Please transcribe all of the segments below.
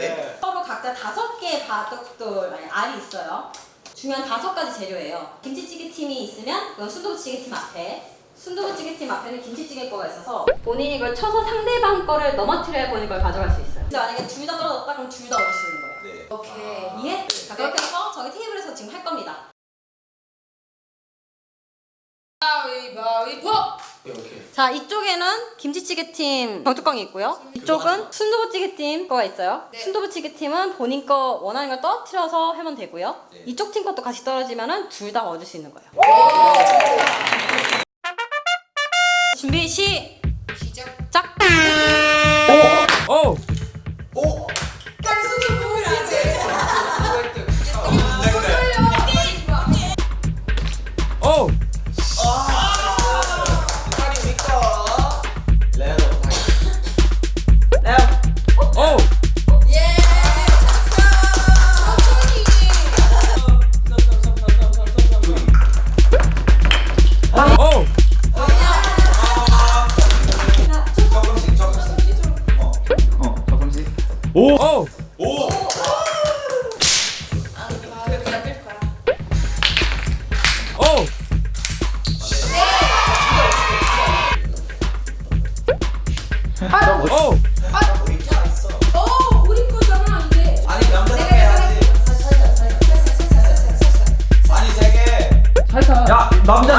각자 다섯 개의 바둑돌 아니 알이 있어요. 중요한 다섯 가지 재료예요. 김치찌개 팀이 있으면 그건 순두부찌개 팀 앞에 순두부찌개 팀 앞에는 김치찌개 거가 있어서 본인이 이걸 쳐서 상대방 거를 넘어뜨려야 본인 걸 가져갈 수 있어요. 근데 만약에 둘 다 떨어졌다 그럼 둘다 있는 거예요. 네. 오케이. 이해? 자 그렇게 해서 저희 테이블에서 지금 할 겁니다. 가위바위보. 이렇게. 자 이쪽에는 김치찌개 팀 병뚜껑이 있고요. 이쪽은 순두부찌개 팀 거가 있어요. 네. 순두부찌개 팀은 본인 거 원하는 걸 떨어뜨려서 하면 되고요. 네. 이쪽 팀 것도 같이 떨어지면 은 둘 다 얻을 수 있는 거예요. 준비 시작. 시작. 오! 오! 남자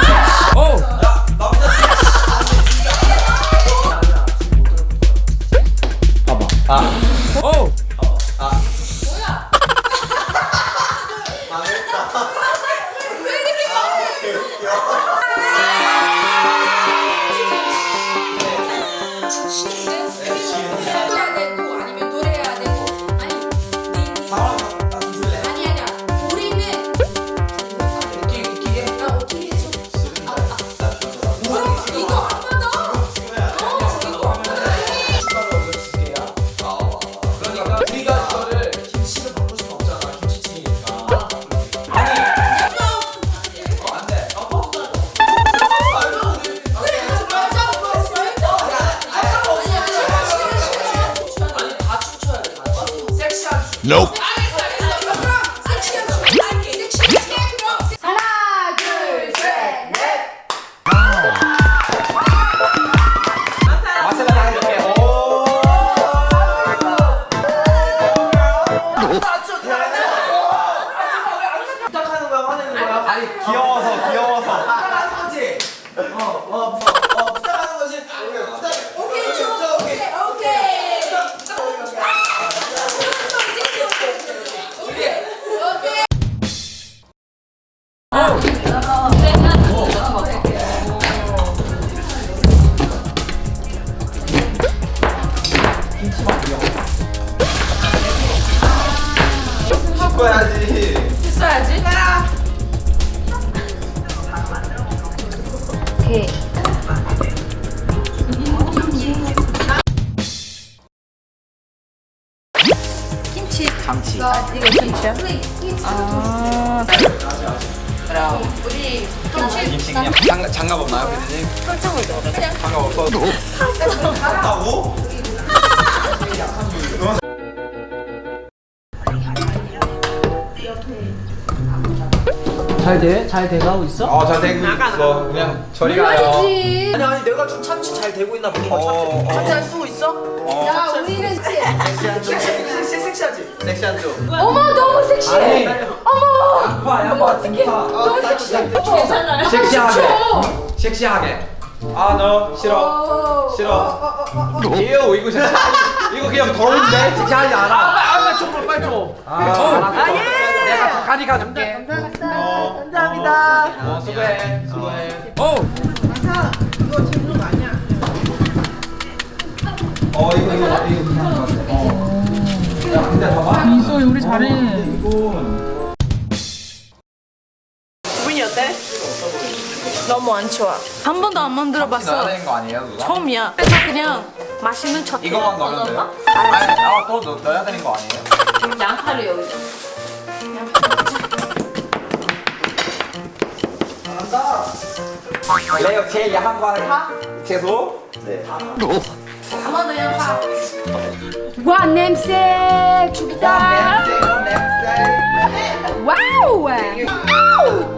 오케이 김치. 감치. 이거 김치야? 아. 그럼 우리 김치. 김치 그냥 장갑, 장갑 없나요 피디님? 장갑 없어도 한다고? 잘 돼? 잘 돼가고 있어? 어잘 되고 있어 그냥 저리 가요 아니지 아니 아니 내가 좀 참치 잘 되고 있나 거야 어, 참치 어. 참치 할 쓰고 있어? 야 우리는 섹시한 좀 섹시, 섹시하지? 섹시한 쪽 어머 너무 섹시해 아니 어머 양파 양파 등파 너무 섹시해 괜찮아요 섹시하게 섹시하게 아 너 싫어 싫어 이거 이거 섹시 이거 그냥 더러운데 섹시하지 않아 아나 좀 빨리 줘아 알았어 내가 가까이 가줄게 감사합니다 어 수고해 수고해 오! 어 이거 이거 이거 괜찮은 것 같아 어. 야 근데 봐봐 민소이 우리 잘해. 이건 기분이 어때? 너무 안 좋아. 한 번도 안 만들어 봤어. 거 아니에요 누나? 처음이야. 그래서 그냥 맛있는 첫. 이거만 넣으면 돼요? 아니 아또 넣어야 되는 거 아니에요? 양파를 여기. 레어 제일 야한 거 하나 채소 네 담아놓으면 파 네. 와, 냄새! 죽겠다! 와, 냄새, 와, 냄새! 와우! 아우!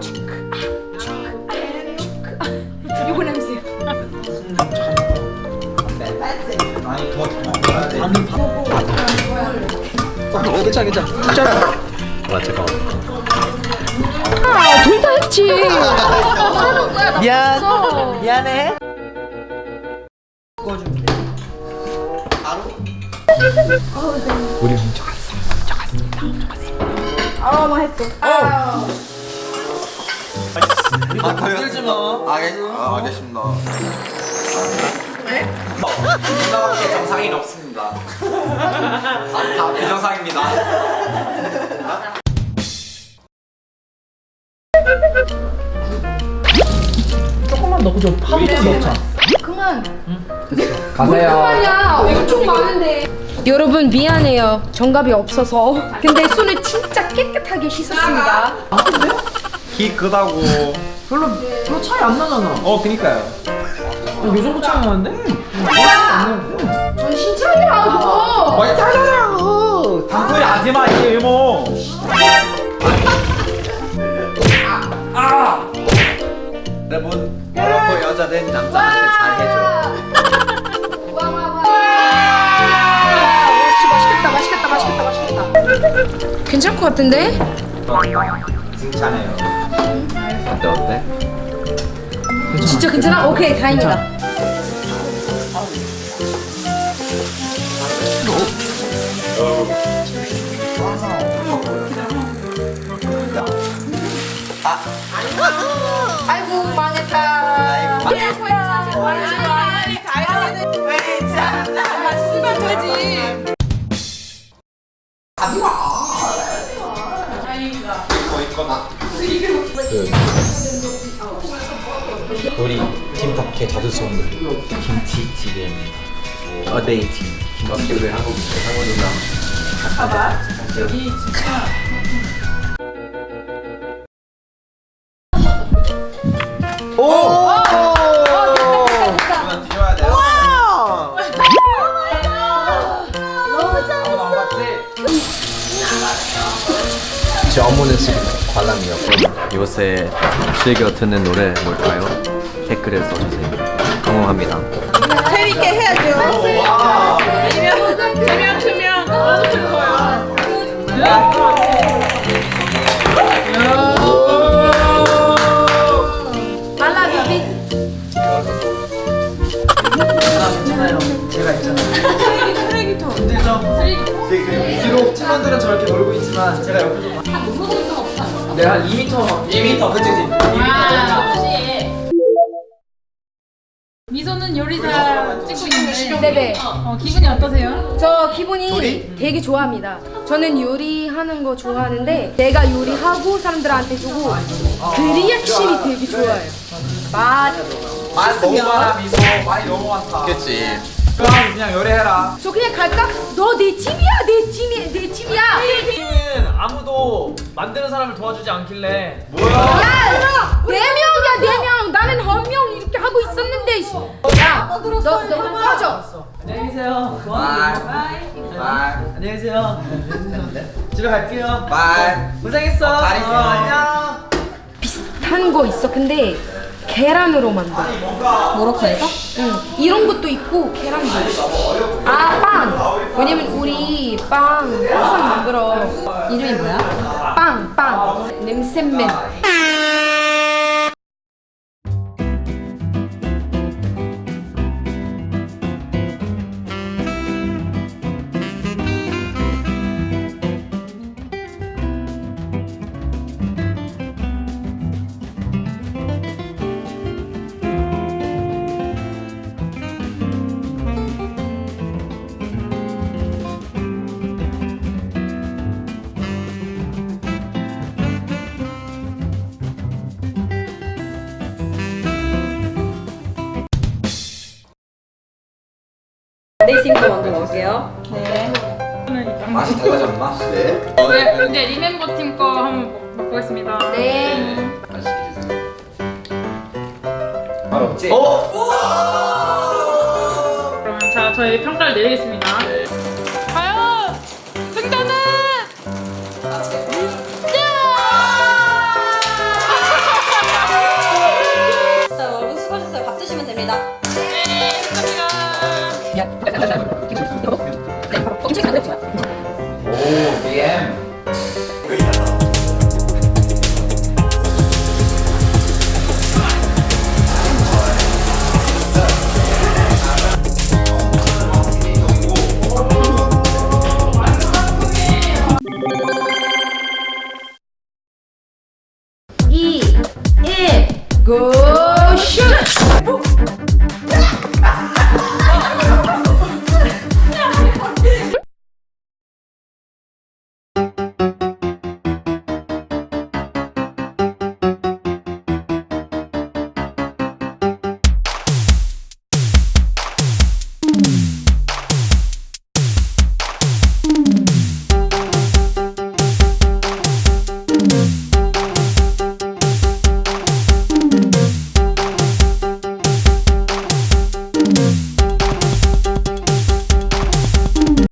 이거 냄새. 아니, 더, 더, 더. 괜찮아, 괜찮아. 어, 와 잠깐만. 둘다 했지. 미안. 미안해. 우리 훔쳐 갔어. 아, 건들지 마. 알겠습니다. 아, 알겠습니다. 누나밖에 정상인 없습니다. 아, 다 비정상입니다. 넣고 좀 파도 좀 넣자. 그만. 가세요. 야, 엄청 많은데. 여러분 미안해요. 정갑이 없어서. 근데 손을 진짜 깨끗하게 씻었습니다. 키 크다고. 별로 별로 차이 안 나잖아. 어 그니까요. 요 정도 차이 나는데? 정신 차리라고. 많이 짜잖아요. 단소리 하지 마 이게 이모. 여러분, 여러분 여자는 남자한테 잘 해줘. 맛있겠다, 맛있겠다, 맛있겠다, 맛있겠다. 괜찮을 것 같은데? 칭찬해요. 어때 어때? 진짜 괜찮아? 오케이, 다행이다. 우리 팀답게 자주 쏘는 김치찌개입니다. 어데이팅. 김치찌개 한국 한국 누나. 그만 뒤져야 돼요. 아무도 안봤 지금 관람이었고 요새 즐겨 듣는 노래 뭘까요? 댓글에 써주세요. 성공합니다. 말라 팀원들은 저렇게 놀고 있지만 제가 옆에서 내가 한 2m 2m 그치 그치 2m 미소는 요리사 찍고 있는데 네네. 어, 기분이 어떠세요? 저 기분이 되게 좋아합니다. 저는 요리하는 거 좋아하는데 내가 요리하고 사람들한테 주고 그 리액션이 되게 좋아요. 맛. 말 너무 많아 미소 말이 너무 많다. 그치. 그럼 그냥 요리해라. 저 그냥 갈까? 너 내 팀이야, 내 팀이 내 팀이야. 팀은 아무도 만드는 사람을 도와주지 않길래 야, 네 명이야, 네 명. 나는 한명 이렇게 하고 있었는데. 씨. 야, 너, 너 꺼져. 안녕히 계세요. Bye. Bye. 안녕히 계세요. 집에 갈게요. Bye. 고생했어. 잘 있어. 어, 안녕. 비슷한 거 있어. 근데 계란으로 만들어. 모로코에서? 응. 이런 것도 있고 계란도. 아, 빵. 왜냐면 우리 빵 항상 만들어. 이름이 뭐야? 빵, 빵. 냄새맨. 거 먼저 먹을게요. 맛이 달라졌나? 네. 네, 이제 리멤버 팀 거 한번 먹- 먹보겠습니다. 네. 맛있게 드세요. 맛없지? 그러면 자, 저희 평가를 내리겠습니다.